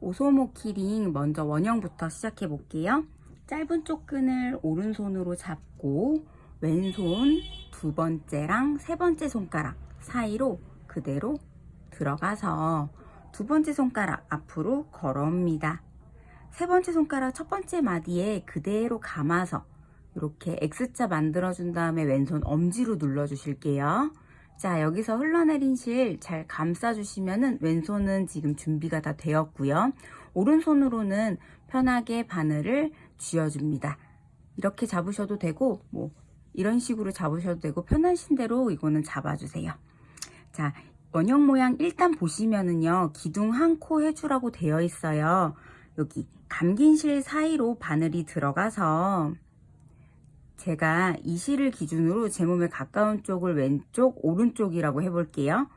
오소모 키링 먼저 원형부터 시작해 볼게요. 짧은 쪽 끈을 오른손으로 잡고 왼손 두 번째랑 세 번째 손가락 사이로 그대로 들어가서 두 번째 손가락 앞으로 걸어옵니다. 세 번째 손가락 첫 번째 마디에 그대로 감아서 이렇게 X자 만들어준 다음에 왼손 엄지로 눌러주실게요. 자 여기서 흘러내린 실 잘 감싸주시면 은 왼손은 지금 준비가 다 되었고요. 오른손으로는 편하게 바늘을 쥐어줍니다. 이렇게 잡으셔도 되고 뭐 이런 식으로 잡으셔도 되고 편하신 대로 이거는 잡아주세요. 자 원형 모양 일단 보시면은요 기둥 한 코 해주라고 되어 있어요. 여기 감긴 실 사이로 바늘이 들어가서 제가 이 실을 기준으로 제 몸에 가까운 쪽을 왼쪽, 오른쪽이라고 해볼게요.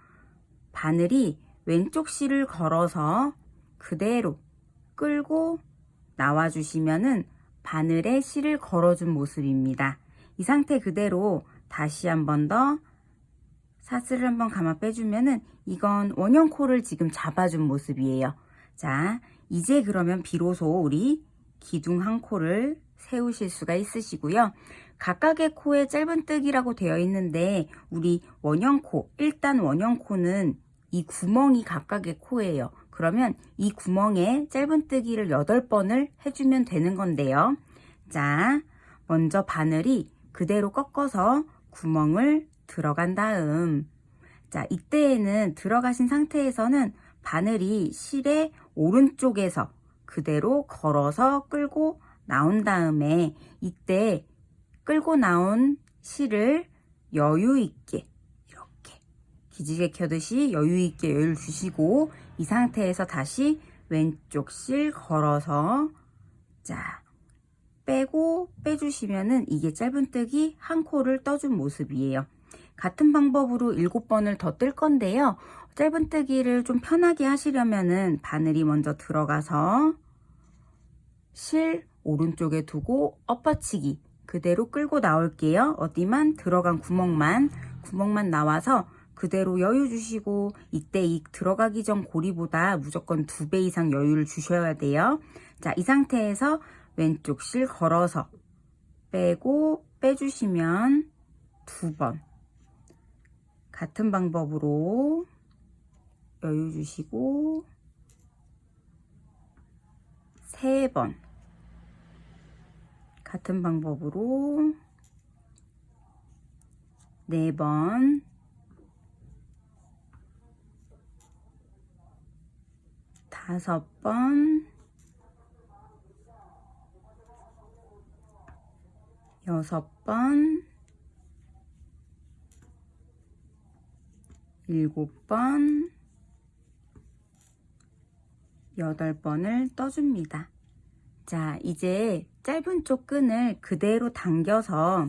바늘이 왼쪽 실을 걸어서 그대로 끌고 나와주시면은 바늘에 실을 걸어준 모습입니다. 이 상태 그대로 다시 한 번 더 사슬을 한번 감아 빼주면은 이건 원형 코를 지금 잡아준 모습이에요. 자, 이제 그러면 비로소 우리 기둥 한 코를 세우실 수가 있으시고요. 각각의 코에 짧은뜨기라고 되어 있는데 우리 원형코, 일단 원형코는 이 구멍이 각각의 코예요. 그러면 이 구멍에 짧은뜨기를 8번을 해주면 되는 건데요. 자, 먼저 바늘이 그대로 꺾어서 구멍을 들어간 다음 자, 이때에는 들어가신 상태에서는 바늘이 실의 오른쪽에서 그대로 걸어서 끌고 나온 다음에 이때 끌고 나온 실을 여유 있게 이렇게 기지개 켜듯이 여유 있게 여유를 주시고 이 상태에서 다시 왼쪽 실 걸어서 자 빼고 빼주시면은 이게 짧은뜨기 한 코를 떠준 모습이에요. 같은 방법으로 7번을 더 뜰 건데요. 짧은뜨기를 좀 편하게 하시려면은 바늘이 먼저 들어가서 실 오른쪽에 두고 엎어치기 그대로 끌고 나올게요. 어디만 들어간 구멍만 구멍만 나와서 그대로 여유 주시고 이때 이 들어가기 전 고리보다 무조건 두 배 이상 여유를 주셔야 돼요. 자, 이 상태에서 왼쪽 실 걸어서 빼고 빼주시면 두 번 같은 방법으로 여유 주시고 세 번 같은 방법으로 4번. 다섯 번. 여섯 번. 일곱 번. 여덟 번을 떠줍니다. 자, 이제 짧은 쪽 끈을 그대로 당겨서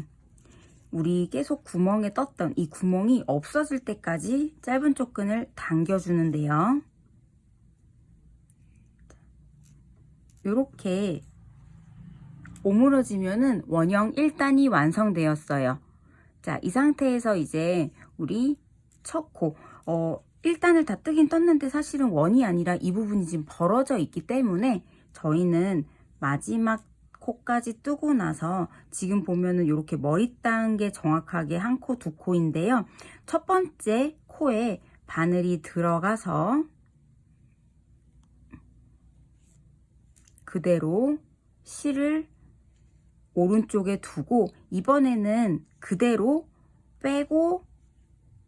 우리 계속 구멍에 떴던 이 구멍이 없어질 때까지 짧은 쪽 끈을 당겨 주는데요. 이렇게 오므러지면은 원형 1단이 완성되었어요. 자, 이 상태에서 이제 우리 첫 코, 어, 1단을 다 뜨긴 떴는데 사실은 원이 아니라 이 부분이 지금 벌어져 있기 때문에 저희는 마지막 코까지 뜨고 나서 지금 보면은 이렇게 머리 단게 정확하게 한 코, 두 코인데요. 첫 번째 코에 바늘이 들어가서 그대로 실을 오른쪽에 두고 이번에는 그대로 빼고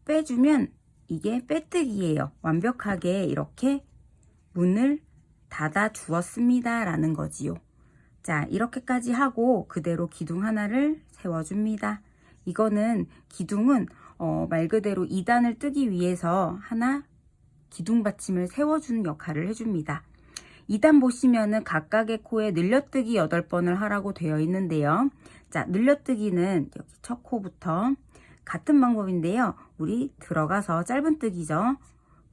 빼주면 이게 빼뜨기예요. 완벽하게 이렇게 문을 닫아 주었습니다. 라는 거지요. 자 이렇게까지 하고 그대로 기둥 하나를 세워줍니다. 이거는 기둥은 어, 말 그대로 2단을 뜨기 위해서 하나 기둥 받침을 세워주는 역할을 해줍니다. 2단 보시면은 각각의 코에 늘려뜨기 8번을 하라고 되어 있는데요. 자 늘려뜨기는 여기 첫 코부터 같은 방법인데요. 우리 들어가서 짧은뜨기죠.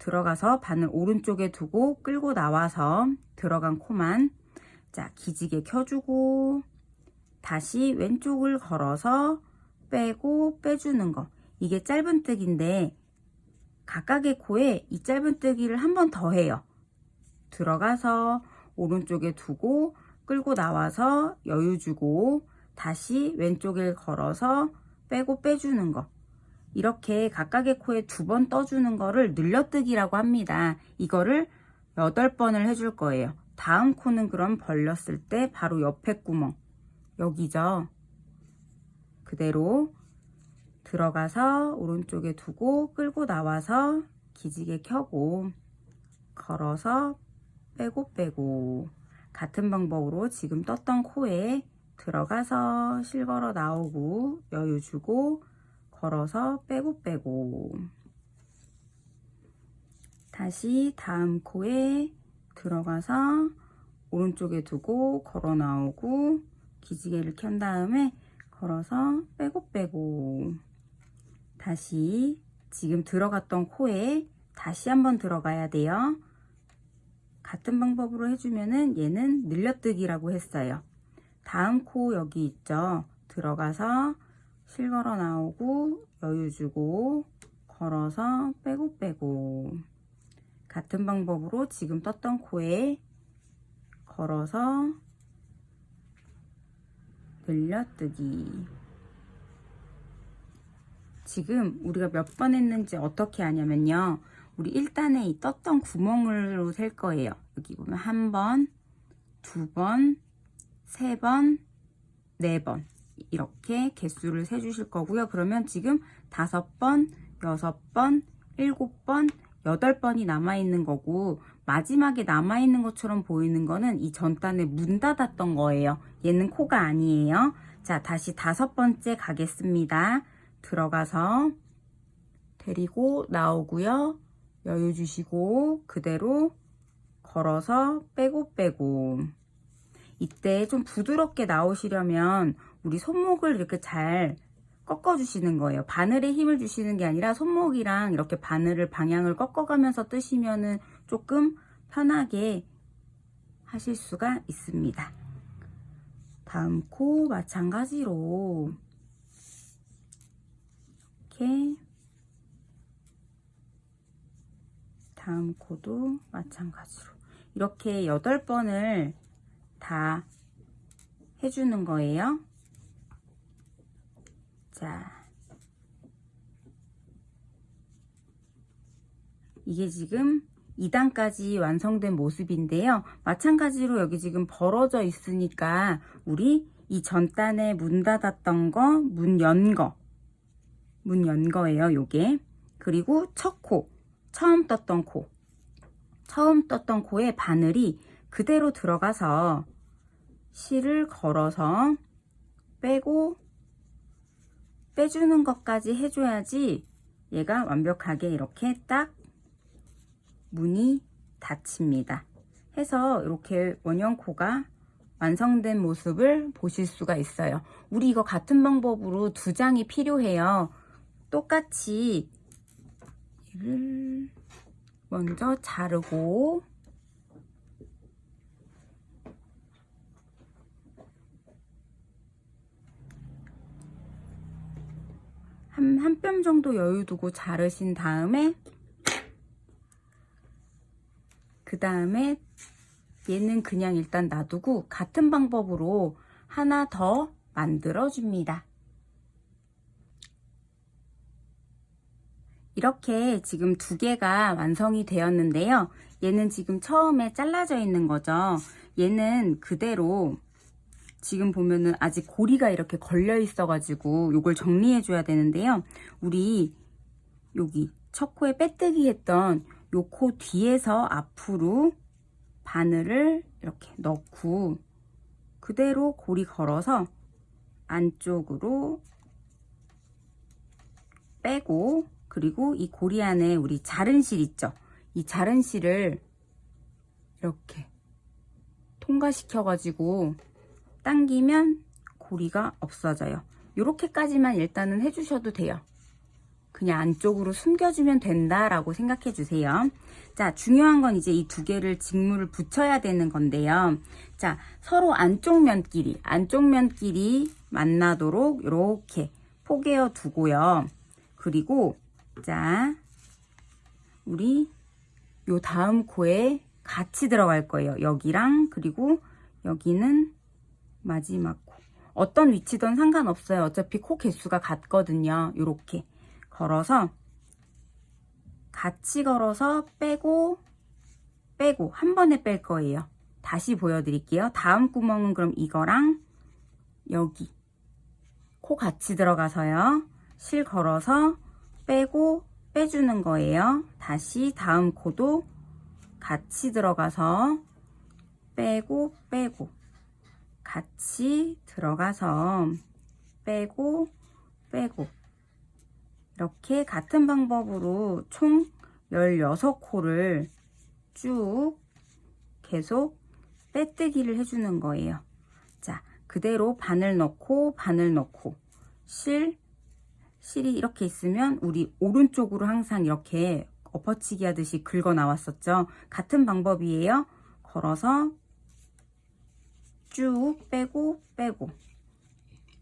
들어가서 바늘 오른쪽에 두고 끌고 나와서 들어간 코만 자 기지개 켜주고 다시 왼쪽을 걸어서 빼고 빼주는 거. 이게 짧은뜨기인데 각각의 코에 이 짧은뜨기를 한 번 더 해요. 들어가서 오른쪽에 두고 끌고 나와서 여유 주고 다시 왼쪽에 걸어서 빼고 빼주는 거 이렇게 각각의 코에 두 번 떠주는 거를 늘려뜨기라고 합니다. 이거를 8번을 해줄 거예요. 다음 코는 그럼 벌렸을 때 바로 옆에 구멍 여기죠. 그대로 들어가서 오른쪽에 두고 끌고 나와서 기지개 켜고 걸어서 빼고 빼고 같은 방법으로 지금 떴던 코에 들어가서 실걸어 나오고 여유 주고 걸어서 빼고 빼고 다시 다음 코에 들어가서 오른쪽에 두고 걸어 나오고 기지개를 켠 다음에 걸어서 빼고 빼고 다시 지금 들어갔던 코에 다시 한번 들어가야 돼요. 같은 방법으로 해주면은 얘는 늘려뜨기라고 했어요. 다음 코 여기 있죠. 들어가서 실 걸어 나오고 여유 주고 걸어서 빼고 빼고. 같은 방법으로 지금 떴던 코에 걸어서 늘려뜨기. 지금 우리가 몇 번 했는지 어떻게 하냐면요. 우리 1단에 이 떴던 구멍으로 셀 거예요. 여기 보면 한 번, 두 번, 세 번, 네 번 이렇게 개수를 세 주실 거고요 그러면 지금 다섯 번, 여섯 번, 일곱 번, 여덟 번이 남아있는 거고 마지막에 남아있는 것처럼 보이는 거는 이 전단에 문 닫았던 거예요. 얘는 코가 아니에요. 자 다시 다섯 번째 가겠습니다. 들어가서 데리고 나오고요. 여유 주시고 그대로 걸어서 빼고 빼고 이때 좀 부드럽게 나오시려면 우리 손목을 이렇게 잘 꺾어 주시는 거예요. 바늘에 힘을 주시는 게 아니라 손목이랑 이렇게 바늘을 방향을 꺾어가면서 뜨시면은 조금 편하게 하실 수가 있습니다. 다음 코 마찬가지로 이렇게 다음 코도 마찬가지로 이렇게 8번을 다 해주는 거예요. 자, 이게 지금 2단까지 완성된 모습인데요. 마찬가지로 여기 지금 벌어져 있으니까 우리 이 전단에 문 닫았던 거, 문 연 거, 문 연 거예요, 요게. 그리고 첫 코, 처음 떴던 코. 처음 떴던 코에 바늘이 그대로 들어가서 실을 걸어서 빼고 빼주는 것까지 해줘야지 얘가 완벽하게 이렇게 딱 문이 닫힙니다. 해서 이렇게 원형코가 완성된 모습을 보실 수가 있어요. 우리 이거 같은 방법으로 두 장이 필요해요. 똑같이 얘를 먼저 자르고 한, 한 뼘 정도 여유 두고 자르신 다음에 그 다음에 얘는 그냥 일단 놔두고 같은 방법으로 하나 더 만들어 줍니다. 이렇게 지금 두 개가 완성이 되었는데요. 얘는 지금 처음에 잘라져 있는 거죠. 얘는 그대로 지금 보면은 아직 고리가 이렇게 걸려 있어 가지고 요걸 정리해 줘야 되는데요. 우리 여기 첫 코에 빼뜨기 했던 요 코 뒤에서 앞으로 바늘을 이렇게 넣고 그대로 고리 걸어서 안쪽으로 빼고 그리고 이 고리 안에 우리 자른 실 있죠? 이 자른 실을 이렇게 통과시켜 가지고 당기면 고리가 없어져요. 이렇게까지만 일단은 해주셔도 돼요. 그냥 안쪽으로 숨겨주면 된다라고 생각해 주세요. 자, 중요한 건 이제 이 두 개를 직물을 붙여야 되는 건데요. 자, 서로 안쪽 면끼리, 안쪽 면끼리 만나도록 이렇게 포개어 두고요. 그리고 자, 우리 요 다음 코에 같이 들어갈 거예요. 여기랑 그리고 여기는 마지막 코. 어떤 위치든 상관없어요. 어차피 코 개수가 같거든요. 이렇게 걸어서 같이 걸어서 빼고 빼고 한 번에 뺄 거예요. 다시 보여드릴게요. 다음 구멍은 그럼 이거랑 여기 코 같이 들어가서요. 실 걸어서 빼고 빼주는 거예요. 다시 다음 코도 같이 들어가서 빼고 빼고 같이 들어가서 빼고 빼고 이렇게 같은 방법으로 총 16코를 쭉 계속 빼뜨기를 해주는 거예요. 자, 그대로 바늘 넣고 바늘 넣고 실 실이 이렇게 있으면 우리 오른쪽으로 항상 이렇게 엎어치기 하듯이 긁어 나왔었죠. 같은 방법이에요. 걸어서 쭉 빼고 빼고.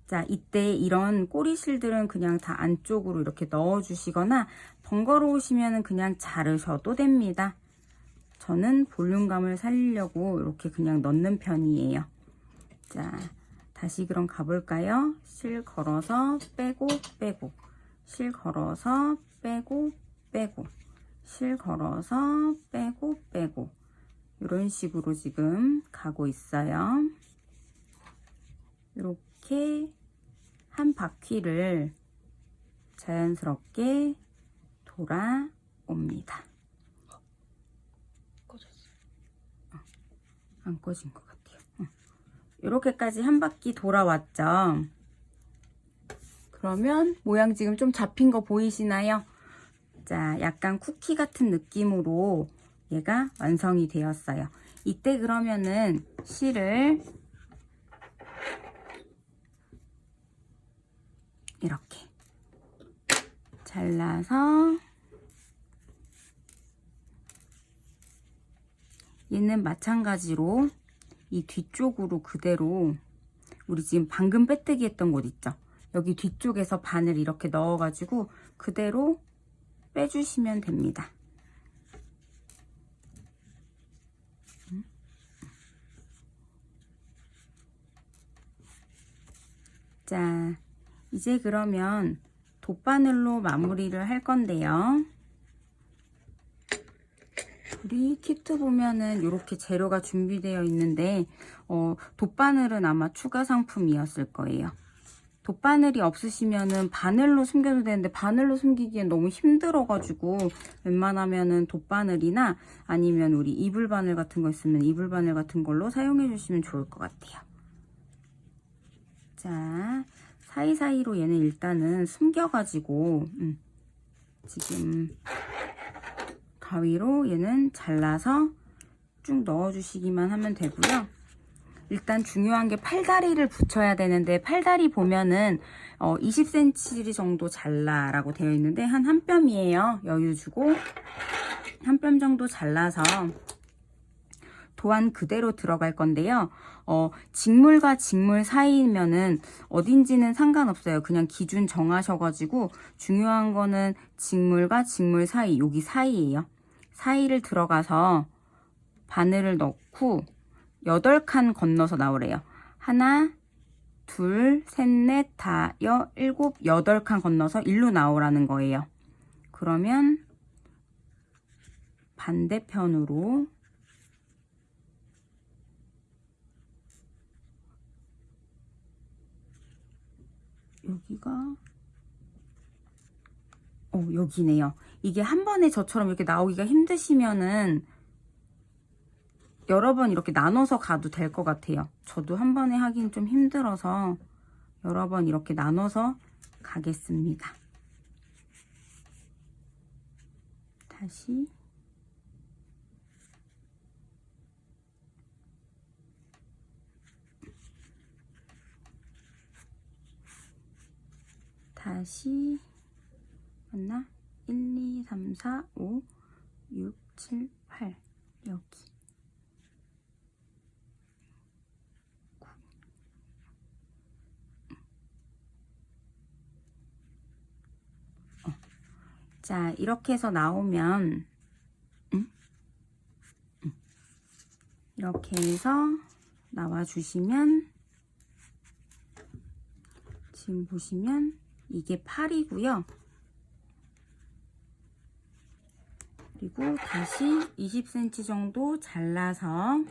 자 이때 이런 꼬리실들은 그냥 다 안쪽으로 이렇게 넣어 주시거나 번거로우시면 그냥 자르셔도 됩니다. 저는 볼륨감을 살리려고 이렇게 그냥 넣는 편이에요. 자 다시 그럼 가볼까요? 실 걸어서 빼고 빼고. 실 걸어서 빼고 빼고. 실 걸어서 빼고 빼고. 이런 식으로 지금 가고 있어요. 이렇게 한 바퀴를 자연스럽게 돌아옵니다. 꺼졌어. 안 꺼진 것 같아요. 어. 이렇게까지 한 바퀴 돌아왔죠. 그러면 모양 지금 좀 잡힌 거 보이시나요? 자, 약간 쿠키 같은 느낌으로 얘가 완성이 되었어요. 이때 그러면은 실을 이렇게 잘라서 얘는 마찬가지로 이 뒤쪽으로 그대로 우리 지금 방금 빼뜨기 했던 곳 있죠? 여기 뒤쪽에서 바늘 이렇게 넣어가지고 그대로 빼주시면 됩니다. 자, 이제 그러면 돗바늘로 마무리를 할 건데요. 우리 키트 보면은 이렇게 재료가 준비되어 있는데 어, 돗바늘은 아마 추가 상품이었을 거예요. 돗바늘이 없으시면은 바늘로 숨겨도 되는데 바늘로 숨기기엔 너무 힘들어가지고 웬만하면은 돗바늘이나 아니면 우리 이불바늘 같은 거 있으면 이불바늘 같은 걸로 사용해 주시면 좋을 것 같아요. 자, 사이사이로 얘는 일단은 숨겨가지고 음, 지금 가위로 얘는 잘라서 쭉 넣어주시기만 하면 되고요. 일단 중요한 게 팔다리를 붙여야 되는데 팔다리 보면은 어, 20cm 정도 잘라라고 되어 있는데 한 한 뼘이에요. 여유 주고 한 뼘 정도 잘라서 도안 그대로 들어갈 건데요. 어, 직물과 직물 사이면은 어딘지는 상관없어요. 그냥 기준 정하셔가지고 중요한 거는 직물과 직물 사이, 여기 사이예요. 사이를 들어가서 바늘을 넣고 8칸 건너서 나오래요. 하나, 둘, 셋, 넷, 다, 여, 일곱, 여덟 칸 건너서 일로 나오라는 거예요. 그러면 반대편으로 여기가 어 여기네요. 이게 한 번에 저처럼 이렇게 나오기가 힘드시면은 여러 번 이렇게 나눠서 가도 될 것 같아요. 저도 한 번에 하긴 좀 힘들어서 여러 번 이렇게 나눠서 가겠습니다. 다시 다시 맞나? 1, 2, 3, 4, 5, 6, 7, 8 여기 어. 자 이렇게 해서 나오면. 이렇게 해서 나와 주시면 지금 보시면 이게 팔이고요. 그리고 다시 20cm 정도 잘라서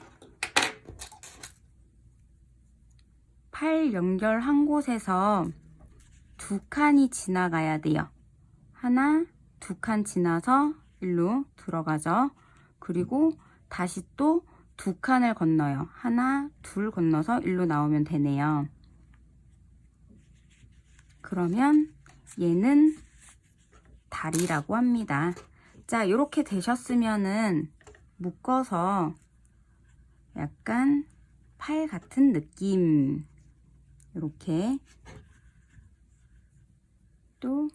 팔 연결 한 곳에서 두 칸이 지나가야 돼요. 하나, 두 칸 지나서 일로 들어가죠. 그리고 다시 또 두 칸을 건너요. 하나, 둘 건너서 일로 나오면 되네요. 그러면 얘는 다리라고 합니다. 자, 이렇게 되셨으면은 묶어서 약간 팔 같은 느낌. 이렇게 또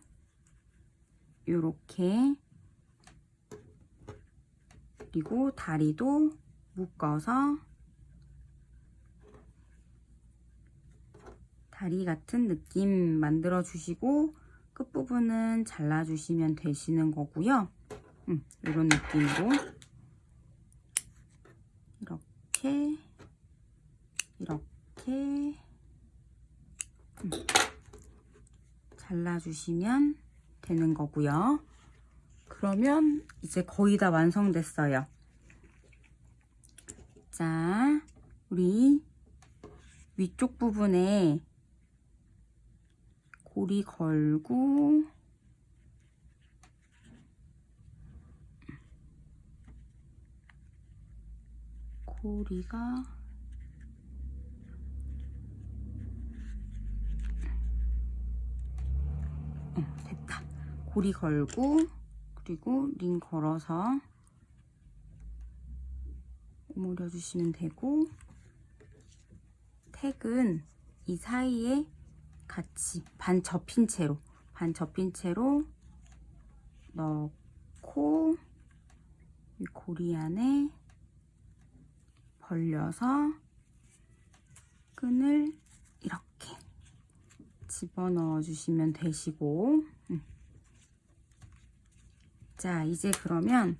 이렇게 그리고 다리도 묶어서 다리 같은 느낌 만들어 주시고 끝부분은 잘라 주시면 되시는 거고요. 음, 이런 느낌으로 이렇게 이렇게 음, 잘라 주시면 되는 거고요. 그러면 이제 거의 다 완성됐어요. 자 우리 위쪽 부분에 고리 걸고. 고리가 어, 됐다. 고리 걸고 그리고 링 걸어서 오므려 주시면 되고 택은 이 사이에 같이 반 접힌 채로 반 접힌 채로 넣고 이 고리 안에 벌려서 끈을 이렇게 집어넣어 주시면 되시고 음. 자 이제 그러면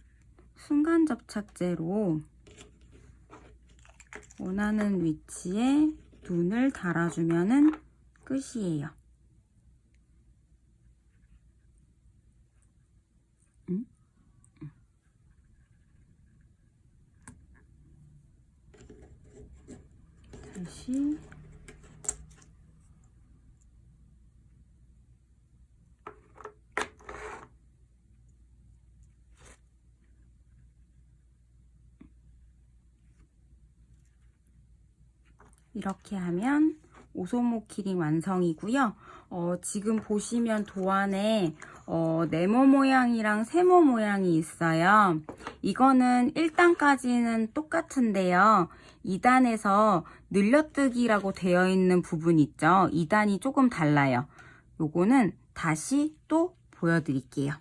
순간 접착제로 원하는 위치에 눈을 달아주면은 끝이에요. 다시 이렇게 하면 오소모 키링 완성이고요. 어, 지금 보시면 도안에 어, 네모 모양이랑 세모 모양이 있어요. 이거는 1단까지는 똑같은데요. 2단에서 늘려뜨기라고 되어 있는 부분 있죠. 2단이 조금 달라요. 요거는 다시 또 보여드릴게요.